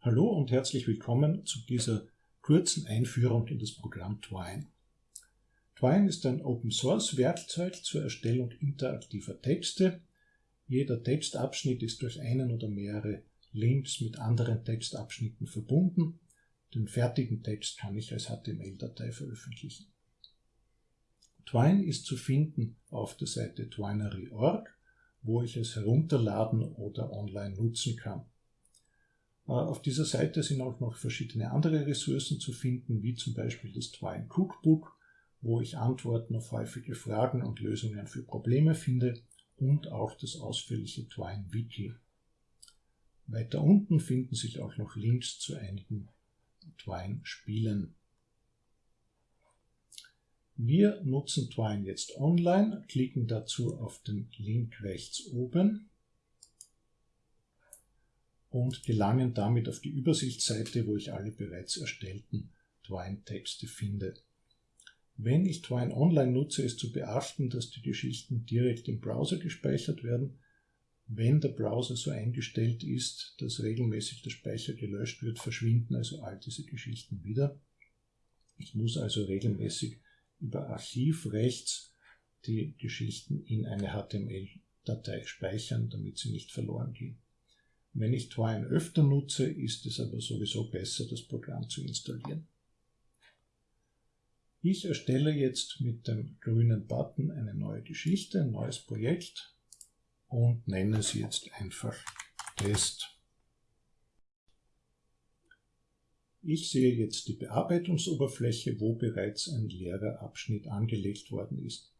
Hallo und herzlich willkommen zu dieser kurzen Einführung in das Programm Twine. Twine ist ein Open-Source-Werkzeug zur Erstellung interaktiver Texte. Jeder Textabschnitt ist durch einen oder mehrere Links mit anderen Textabschnitten verbunden. Den fertigen Text kann ich als HTML-Datei veröffentlichen. Twine ist zu finden auf der Seite twinery.org, wo ich es herunterladen oder online nutzen kann. Äh, auf dieser Seite sind auch noch verschiedene andere Ressourcen zu finden, wie zum Beispiel das Twine Cookbook, wo ich Antworten auf häufige Fragen und Lösungen für Probleme finde und auch das ausführliche Twine Wiki. Weiter unten finden sich auch noch Links zu einigen Twine Spielen. Wir nutzen Twine jetzt online, klicken dazu auf den Link rechts oben und gelangen damit auf die Übersichtsseite, wo ich alle bereits erstellten Twine-Texte finde. Wenn ich Twine Online nutze, ist zu beachten, dass die Geschichten direkt im Browser gespeichert werden. Wenn der Browser so eingestellt ist, dass regelmäßig der Speicher gelöscht wird, verschwinden also all diese Geschichten wieder. Ich muss also regelmäßig über Archiv rechts die Geschichten in eine HTML-Datei speichern, damit sie nicht verloren gehen. Wenn ich Twine öfter nutze, ist es aber sowieso besser, das Programm zu installieren. Ich erstelle jetzt mit dem grünen Button eine neue Geschichte, ein neues Projekt und nenne sie jetzt einfach Test. Ich sehe jetzt die Bearbeitungsoberfläche, wo bereits ein leerer Abschnitt angelegt worden ist.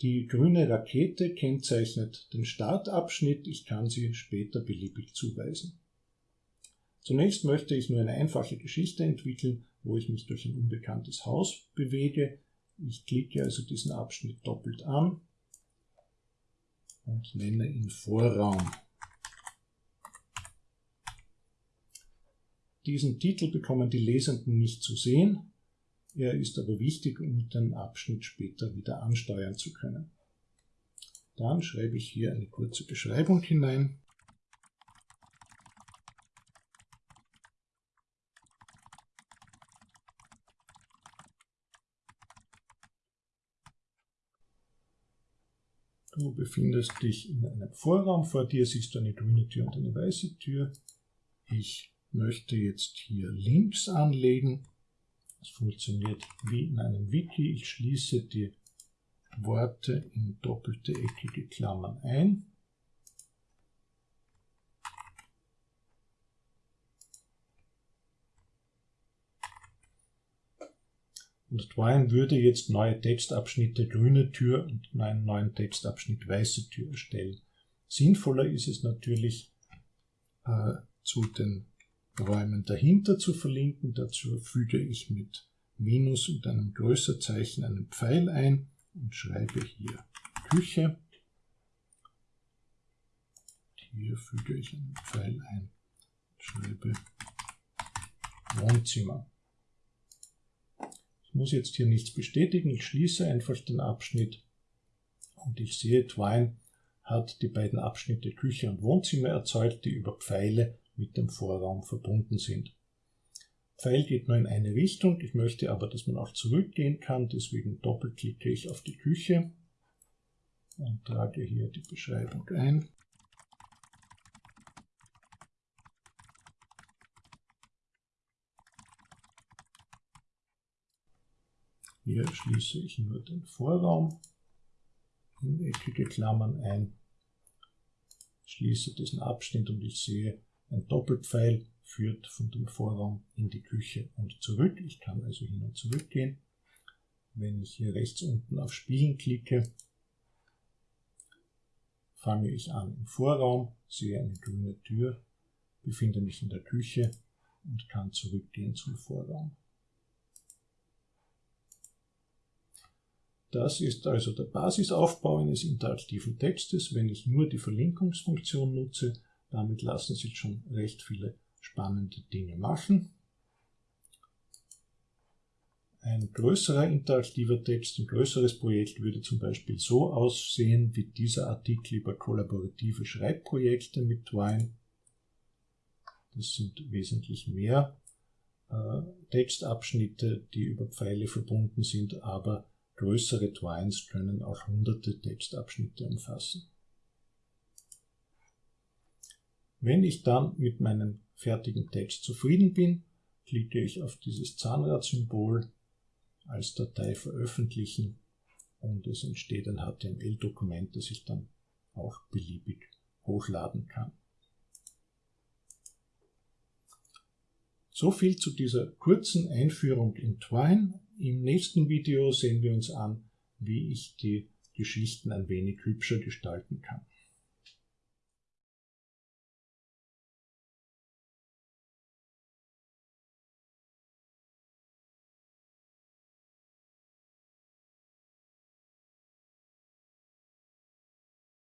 Die grüne Rakete kennzeichnet den Startabschnitt. Ich kann sie später beliebig zuweisen. Zunächst möchte ich nur eine einfache Geschichte entwickeln, wo ich mich durch ein unbekanntes Haus bewege. Ich klicke also diesen Abschnitt doppelt an und nenne ihn Vorraum. Diesen Titel bekommen die Lesenden nicht zu sehen. Er ist aber wichtig, um den Abschnitt später wieder ansteuern zu können. Dann schreibe ich hier eine kurze Beschreibung hinein. Du befindest dich in einem Vorraum, vor dir siehst du eine grüne Tür und eine weiße Tür. Ich möchte jetzt hier Links anlegen das funktioniert wie in einem Wiki. Ich schließe die Worte in doppelte eckige Klammern ein. Und Twine würde jetzt neue Textabschnitte grüne Tür und einen neuen Textabschnitt weiße Tür erstellen. Sinnvoller ist es natürlich, äh, zu den Räumen dahinter zu verlinken. Dazu füge ich mit Minus und einem Größerzeichen einen Pfeil ein und schreibe hier Küche. Hier füge ich einen Pfeil ein, schreibe Wohnzimmer. Ich muss jetzt hier nichts bestätigen, ich schließe einfach den Abschnitt und ich sehe, Twine hat die beiden Abschnitte Küche und Wohnzimmer erzeugt, die über Pfeile mit dem Vorraum verbunden sind. Pfeil geht nur in eine Richtung, ich möchte aber, dass man auch zurückgehen kann, deswegen doppelklicke ich auf die Küche und trage hier die Beschreibung ein. Hier schließe ich nur den Vorraum in eckige Klammern ein, schließe diesen Abschnitt und ich sehe, ein Doppelpfeil führt von dem Vorraum in die Küche und zurück. Ich kann also hin und zurück gehen. Wenn ich hier rechts unten auf Spielen klicke, fange ich an im Vorraum, sehe eine grüne Tür, befinde mich in der Küche und kann zurückgehen zum Vorraum. Das ist also der Basisaufbau eines interaktiven Textes. Wenn ich nur die Verlinkungsfunktion nutze, damit lassen sich schon recht viele spannende Dinge machen. Ein größerer interaktiver Text, ein größeres Projekt würde zum Beispiel so aussehen wie dieser Artikel über kollaborative Schreibprojekte mit Twine. Das sind wesentlich mehr äh, Textabschnitte, die über Pfeile verbunden sind, aber größere Twines können auch hunderte Textabschnitte umfassen. Wenn ich dann mit meinem fertigen Text zufrieden bin, klicke ich auf dieses Zahnradsymbol als Datei veröffentlichen und es entsteht ein HTML-Dokument, das ich dann auch beliebig hochladen kann. So viel zu dieser kurzen Einführung in Twine. Im nächsten Video sehen wir uns an, wie ich die Geschichten ein wenig hübscher gestalten kann.